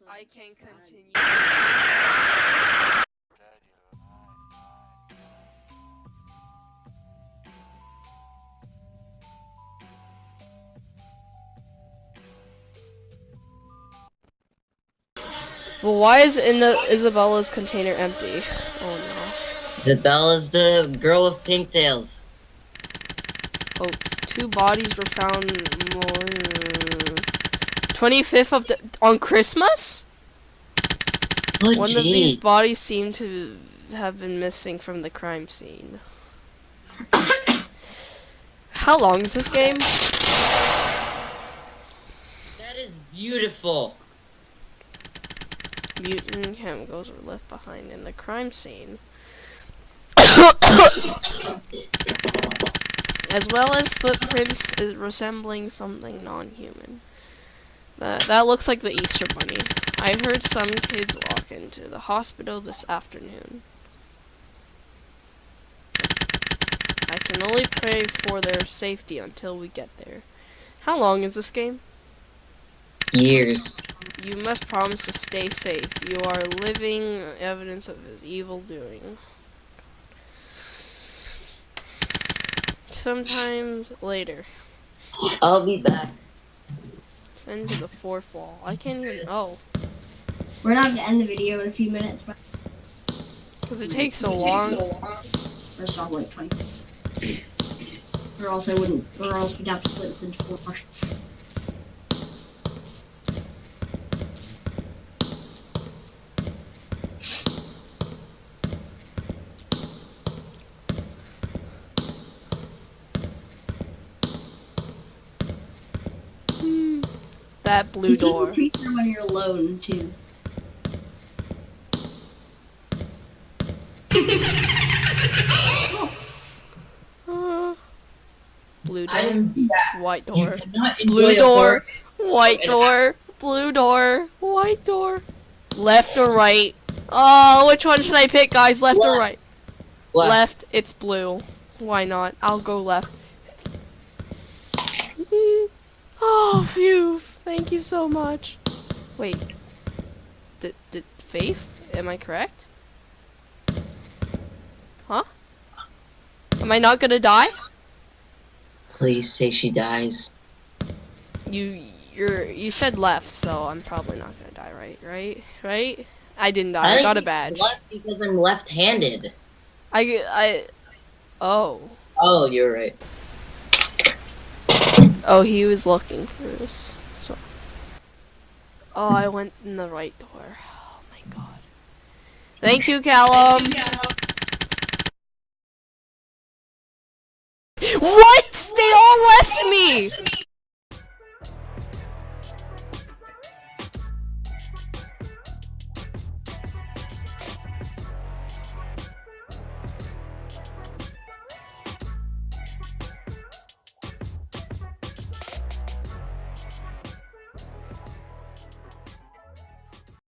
also. I can continue. Well, why is in the Isabella's container empty? Oh no. Isabella's the girl with pigtails. Oh, two bodies were found. 25th of the on Christmas. Oh, One of these bodies seemed to have been missing from the crime scene. How long is this game? That is beautiful. Mutant chemicals were left behind in the crime scene. as well as footprints resembling something non-human. That, that looks like the Easter Bunny. I heard some kids walk into the hospital this afternoon. I can only pray for their safety until we get there. How long is this game? Years. You must promise to stay safe. You are living evidence of his evil doing. Sometimes later. I'll be back. Send to the fourth wall. I can't even. Oh, We're not gonna end the video in a few minutes, but because it takes so long. first off, like 20. Or else I wouldn't, or else we'd have to split this into four parts. That blue You door. when you're alone too. Uh, blue door. White door. Blue door. White door. Blue door. White door. Left or right? Oh, which one should I pick, guys? Left or right? Left. Left. It's blue. Why not? I'll go left. Mm. Oh, phew. Thank you so much. Wait. Did, did Faith? Am I correct? Huh? Am I not gonna die? Please say she dies. You, you're, you said left, so I'm probably not gonna die, right? Right? Right? I didn't die. I, think got a she's badge. Left because I'm left-handed. I, I, oh. Oh, you're right. Oh, he was looking for us. Oh, I went in the right door. Oh my god. Thank you, Callum. What? They all left me.